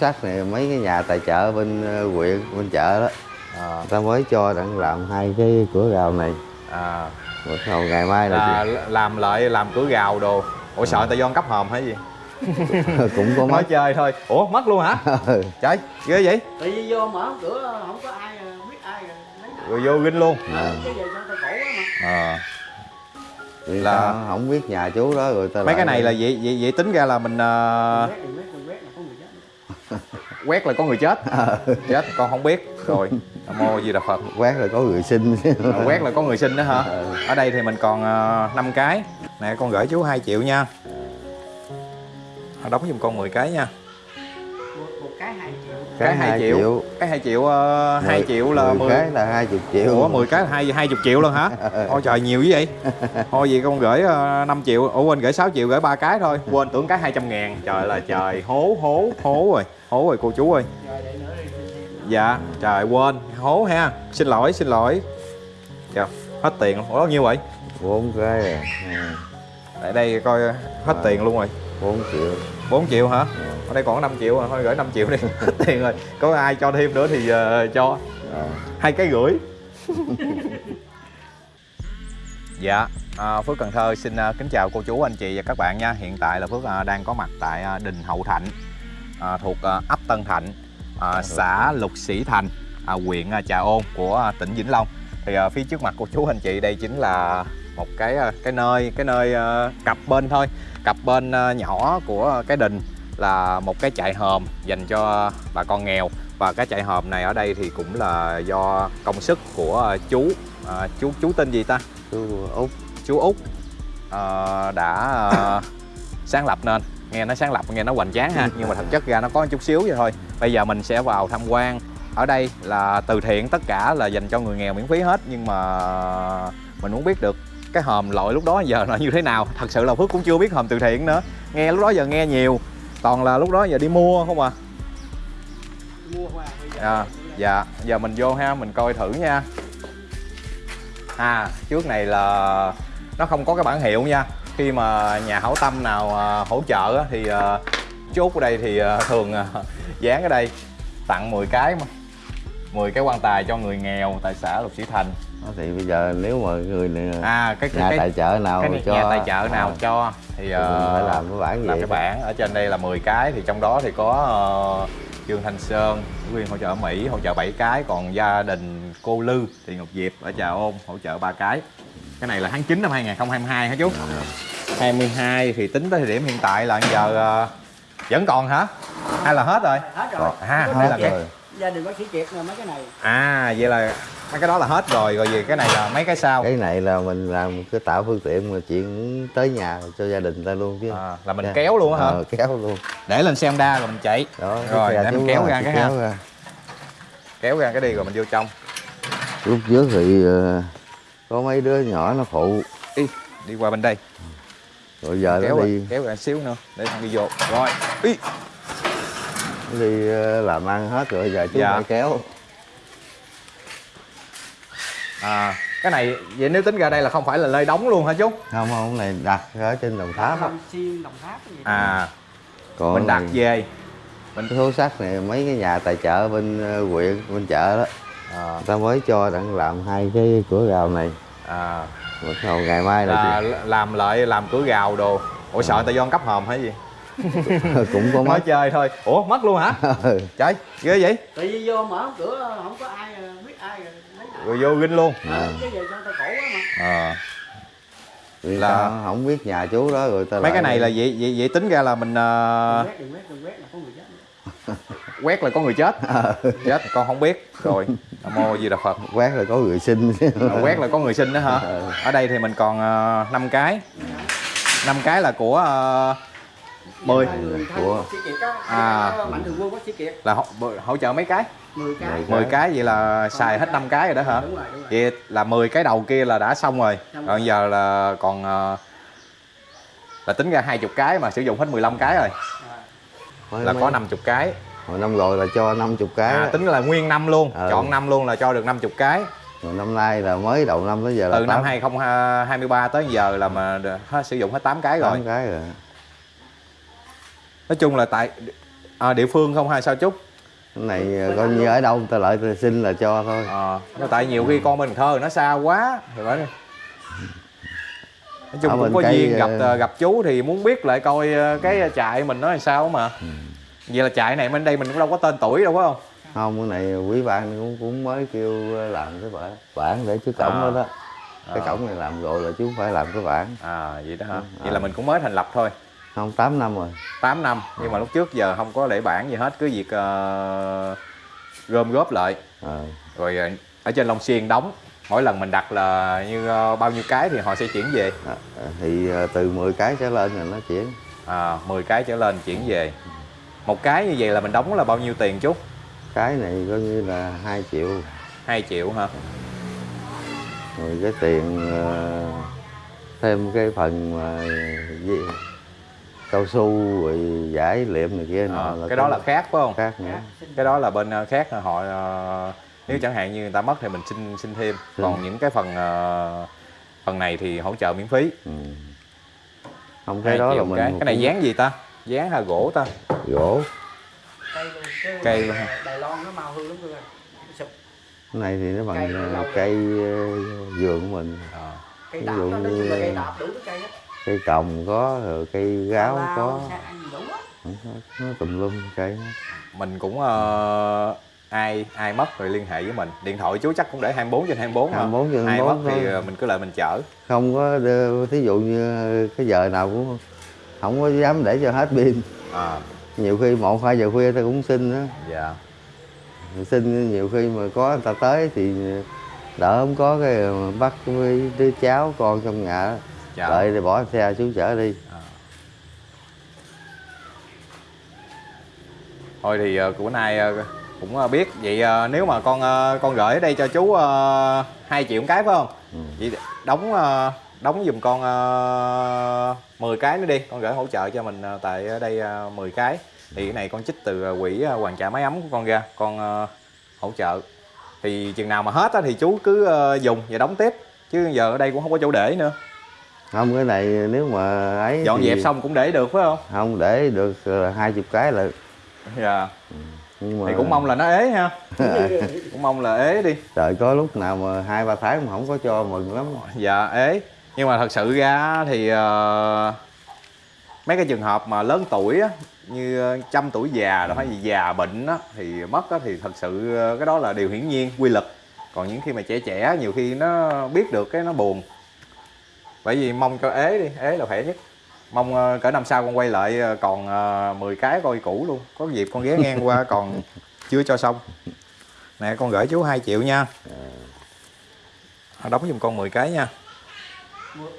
sắt này mấy cái nhà tài trợ bên ờ, huyện bên chợ đó. À, người ta mới cho đang làm hai cái cửa rào này. À, bắt đầu ngày mai là là làm lại làm cửa gào đồ. Ủa sợ người ta do cấp hòm hay gì? Cũng có nói mất chơi thôi. Ủa mất luôn hả? Ừ. trời ghê vậy? Tại vì vô mở cửa không có ai biết ai rồi vô ginh luôn. À. à. Là- không biết nhà chú đó rồi ta mấy lại- cái này là vậy vậy, vậy tính ra là mình ờ, chết quét là có người chết. Chết con không biết. Rồi mô di đà phật. Quét là có người sinh Ờ, quét là có người sinh đó hả? Ừ. ở đây thì mình còn uh, 5 cái. Nè con gửi chú 2 triệu nha. Đóng giùm con 10 cái nha. Một, một cái hai triệu cái 2 triệu. cái 2 triệu uh, 2 Mười- triệu là 10 10 cái là 20 triệu Ủa 10 cái là 2 20 triệu luôn hả? Ôi trời nhiều dữ vậy. Thôi vậy con gửi uh, 5 triệu, ủa quên gửi 6 triệu gửi ba cái thôi. Quên tưởng cái 200 ngàn. Trời là trời, hố hố hố rồi. Hố rồi cô chú ơi. Dạ, trời quên, hố ha. Xin lỗi, xin lỗi. Trời, hết tiền luôn. Ủa bao nhiêu vậy? bốn cái à Ừ, Tại đây coi hết tiền luôn rồi. 4 triệu 4 triệu hả? Ở đây còn 5 triệu rồi, thôi gửi 5 triệu đi. Tiền rồi. Có ai cho thêm nữa thì ờ, cho. à. hai cái rưỡi dạ à, phước cần thơ xin à, kính chào cô chú anh chị và các bạn nha hiện tại là phước à, đang có mặt tại à, đình hậu thạnh à, thuộc à, ấp tân thạnh à, xã lục sĩ thành à, huyện à, trà ôn của à, tỉnh vĩnh long thì à, phía trước mặt cô chú anh chị đây chính là một cái à, cái nơi cái nơi à, cặp bên thôi. Cặp bên à, nhỏ của cái đình là một cái trại hòm dành cho bà con nghèo. Và cái trại hòm này ở đây thì cũng là do công sức của à, chú à, chú chú tên gì ta? Chú út. Chú út ờ, đã ờ, sáng lập nên. Nghe nó sáng lập nghe nó hoành tráng ha nhưng mà thật chất ra nó có chút xíu vậy thôi. Bây giờ mình sẽ vào tham quan. Ở đây là từ thiện tất cả là dành cho người nghèo miễn phí hết nhưng mà mình muốn biết được cái hòm loại lúc đó giờ là như thế nào? Thật sự là phước cũng chưa biết hòm từ thiện nữa. Nghe lúc đó giờ nghe nhiều. Toàn là lúc đó giờ đi mua không à? Mua à, dạ. Giờ mình vô ha mình coi thử nha. À trước này là nó không có cái bản hiệu nha. Khi mà nhà hảo tâm nào à, hỗ trợ thì à, chú Út ở đây thì à, thường dán ở đây. Tặng 10 cái mà. 10 cái quan tài cho người nghèo tại xã Lục Sĩ Thành thì bây giờ nếu mà người này, à cái cái nhà cái, tài trợ nào cái cho nhà tài trợ nào à, cho thì à, mình phải làm cái bản làm vậy cái bảng ở trên đây là 10 cái thì trong đó thì có ờ, Dương Thanh Sơn Nguyên hỗ trợ ở Mỹ hỗ trợ 7 cái còn gia đình cô Lư thì Ngọc Diệp ở Trà Ôn hỗ trợ ba cái. Cái này là tháng 9 năm 2022 hả chú? 22 thì tính tới thời điểm hiện tại là giờ ờ, vẫn còn hả? Hay là hết rồi? Hết rồi. À đây là thể cái rồi. gia đình bác sĩ kiệt rồi mấy cái này. À vậy là mấy cái đó là hết rồi rồi về cái này là mấy cái sau? Cái này là mình làm cái tạo phương tiện mà chuyện tới nhà cho gia đình ta luôn chứ. À, là mình Dạ. kéo luôn á hả? Ờ, kéo luôn. Để lên xe Honda rồi mình chạy. Đó Rồi, để mình kéo ra cái ha. kéo ra. kéo ra cái đi rồi mình vô trong. Lúc trước thì ờ, có mấy đứa nhỏ nó phụ. Đi đi qua bên đây. Rồi giờ kéo nó đi. kéo ra xíu nữa để thằng đi vô. Rồi ý. Đi ờ, làm ăn hết rồi giờ chú Dạ. phải kéo à cái này vậy nếu tính ra đây là không phải là nơi đóng luôn hả chú? Không không này đặt ở trên đồng tháp á. Đồng xuyên đồng tháp gì à còn mình đặt về. Cái số sắt này mấy cái nhà tài trợ bên ờ, huyện bên chợ đó. À, người ta mới cho đang làm hai cái cửa rào này. À, bắt đầu ngày mai là là làm lại làm cửa gào đồ. Ủa sợ người ta do cấp hòm hay gì? Cũng có nói mất chơi thôi. Ủa mất luôn hả? Ừ. trời ghê vậy. Tại vì vô mở cửa không có ai lấy rồi vô ginh luôn. À. à, Là- không biết nhà chú đó rồi ta mấy cái này là vậy vậy, vậy tính ra là mình đừng quét đừng quét đừng quét là có người chết nữa. quét là có người chết. Chết con không biết. Rồi nam mô di đà phật. Quét là có người sinh. À, quét là có người sinh đó hả? Ừ. ở đây thì mình còn uh, 5 cái. 5 cái là của uh, 10 Người thân Của- À. à. mạnh thường quân bác sĩ kiệt. Là hỗ, hỗ trợ mấy cái? 10 cái. Mười 10 cái vậy là xài hết 5 cái rồi đó hả? Đúng rồi đúng rồi. Vậy là 10 cái đầu kia là đã xong rồi. Xong rồi. giờ là còn ờ, là tính ra 20 cái mà sử dụng hết 15 cái rồi. Là có 50 cái. Hồi năm rồi là cho 50 cái à, tính là nguyên năm luôn. Ừ. chọn năm luôn là cho được 50 cái. Rồi năm nay là mới đầu năm tới giờ là từ năm tám- 2023 tới giờ là mà hết sử dụng hết 8 cái rồi. Tám cái rồi nói chung là tại à, địa phương không hay sao chú cái này ờ, coi như ở đâu ta ta xin là cho thôi. À, nhưng tại nhiều khi con Cần thơ nó xa quá thì phải nói chung Ở cũng có cây, duyên gặp ờ, ờ, gặp chú thì muốn biết lại coi ờ, cái trại mình nó làm sao mà. Ừ. vậy là trại này bên đây mình cũng đâu có tên tuổi đâu phải không? Không cái này quý ban cũng cũng mới kêu làm cái bản bản để trước cổng À. đó đó. Cái À. cổng này làm rồi là chú phải làm cái bản à vậy đó hả? Ừ, vậy à. là mình cũng mới thành lập thôi không 8 năm rồi. 8 năm nhưng mà lúc trước giờ không có để bản gì hết cứ việc ờ, gom góp lại. Ờ, rồi ờ, ở trên Long Xuyên đóng mỗi lần mình đặt là như ờ, bao nhiêu cái thì họ sẽ chuyển về. À, thì ờ, từ 10 cái trở lên là nó chuyển. À, 10 cái trở lên chuyển về. Một cái như vậy là mình đóng là bao nhiêu tiền chú cái này coi như là 2 triệu. 2 triệu hả? Rồi cái tiền ờ, thêm cái phần mà gì, cao su rồi giải liệm này kia nọ à, cái đó là khác phải không? Khác nữa. Cái đó là bên ờ, khác là họ ờ, nếu chẳng hạn như người ta mất thì mình xin xin thêm. Còn những cái phần ờ, phần này thì hỗ trợ miễn phí. Ừ. không Hai cái đó là mình cái. Cái này dán gì ta? Dán hay gỗ ta. Gỗ. Cây luôn cái Cây Đài- Loan nó mau hư lắm sụp. Cái này thì nó Cây bằng nó ờ, cây ờ, vườn của mình. À. cây dụ đó nói chung là như- cây đạp đủ thứ cây á cây còng có rồi cây gáo có. nó tùm lum cây mình cũng ờ, ai ai mất rồi liên hệ với mình. Điện thoại chú chắc cũng để 24 trên 24 hả 24 trên ai 24 mất thì thôi. ờ, mình cứ lại mình chở. Không có thí dụ như cái giờ nào cũng không có dám để cho hết pin. À. Nhiều khi một hai giờ khuya ta cũng xin đó dạ. Xin nhiều khi mà có người ta tới thì đỡ không có cái bắt với đứa cháu con trong nhà Dạ. đợi thì bỏ xe chú chở đi. À. thôi thì ờ, bữa nay ờ, cũng ờ, biết. Vậy nếu mà con con gửi ở đây cho chú uh, 2 triệu cái phải không? Ừ. vậy đóng đóng giùm con uh, 10 cái nữa đi. Con gửi hỗ trợ cho mình tại đây uh, 10 cái. Thì cái này con trích từ quỹ hoàn trả máy ấm của con ra. Con hỗ trợ. Thì chừng nào mà hết á thì chú cứ dùng và đóng tiếp. Chứ giờ ở đây cũng không có chỗ để nữa không cái này nếu mà ấy dọn thì dẹp xong cũng để được phải không? Không để được là hai chục cái là dạ. Nhưng mà thì cũng mong là nó ế ha. Cũng mong là ế đi. Trời có lúc nào mà hai ba tháng mà không có cho mừng lắm. Dạ ế. Nhưng mà thật sự ra thì ờ, mấy cái trường hợp mà lớn tuổi á như ờ, trăm tuổi già rồi hay gì già bệnh á thì mất á thì thật sự ờ, cái đó là điều hiển nhiên quy luật. Còn những khi mà trẻ trẻ nhiều khi nó biết được cái nó buồn bởi vì mong cho ế đi, ế là khỏe nhất. Mong ờ, cỡ năm sau con quay lại ờ, còn ờ, 10 cái coi cũ luôn. Có dịp con ghé ngang qua còn chưa cho xong. Nè, con gửi chú 2 triệu nha. Đóng giùm con 10 cái nha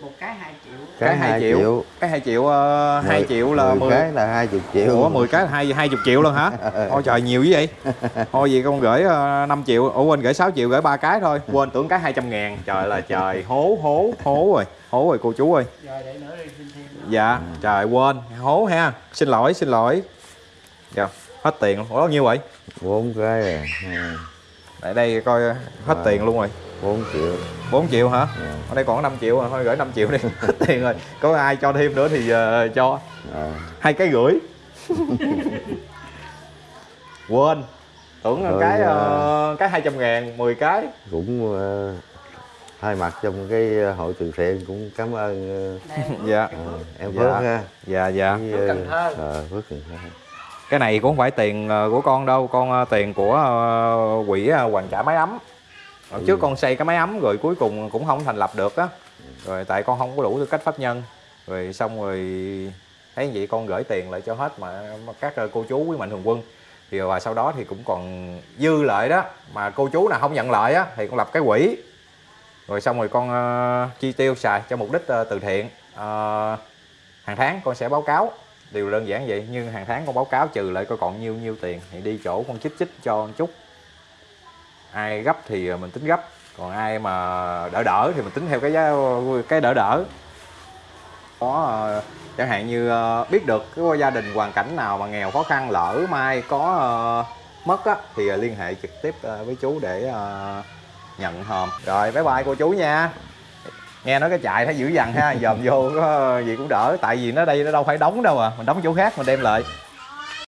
một, cái hai triệu cái 2 triệu. cái 2 triệu uh, 2 Mười- triệu là 10 mười cái là hai chục triệu Ủa 10 cái là 2 20 triệu luôn hả? Ôi trời nhiều dữ vậy. Thôi vậy con gửi uh, 5 triệu, ủa quên gửi 6 triệu gửi ba cái thôi. Quên tưởng cái 200 ngàn. Trời là trời, hố hố hố rồi. Hố rồi cô chú ơi. rồi để nữa đi xin thêm. Dạ, trời quên, hố ha. Xin lỗi, xin lỗi. Dạ, hết tiền luôn. Ủa bao nhiêu vậy? bốn cái à Ừ, Tại đây coi hết À. tiền luôn rồi. Bốn triệu 4 triệu hả? Dạ. Ở đây còn 5 triệu rồi, thôi gửi 5 triệu đi. Hết tiền rồi. Có ai cho thêm nữa thì ờ, cho. à, hai cái rưỡi quên tưởng là Rồi, cái à. ờ, cái 200 ngàn 10 cái cũng ờ, hai mặt trong cái hội từ thiện cũng cảm ơn Nè, dạ ờ, em Dạ. Phước ha dạ dạ Phước Cần Thơ. ờ, Phước Cần Thơ cái này cũng không phải tiền của con đâu con tiền của quỹ hoàn trả máy ấm Hồi trước Ừ. con xây cái máy ấm rồi cuối cùng cũng không thành lập được á. Rồi tại con không có đủ tư cách pháp nhân. Rồi xong rồi thấy vậy con gửi tiền lại cho hết mà mà các ờ, cô chú quý mạnh thường quân. Thì và sau đó thì cũng còn dư lại đó mà cô chú nào không nhận lại á thì con lập cái quỹ. Rồi xong rồi con ờ, chi tiêu xài cho mục đích ờ, từ thiện. Ờ, hàng tháng con sẽ báo cáo. Điều đơn giản vậy nhưng hàng tháng con báo cáo trừ lại coi còn nhiêu nhiêu tiền thì đi chỗ con chích chích cho một chút ai gấp thì mình tính gấp, còn ai mà đỡ đỡ thì mình tính theo cái giá, cái đỡ đỡ. Có ờ, chẳng hạn như ờ, biết được cái gia đình hoàn cảnh nào mà nghèo khó khăn, lỡ mai có ờ, mất á, thì liên hệ trực tiếp với chú để nhận hòm. Rồi, bye bye cô chú nha. Nghe nói cái chạy thấy dữ dằn ha, dòm vô, có gì cũng đỡ, tại vì nó đây nó đâu phải đóng đâu à mình đóng chỗ khác mình đem lại.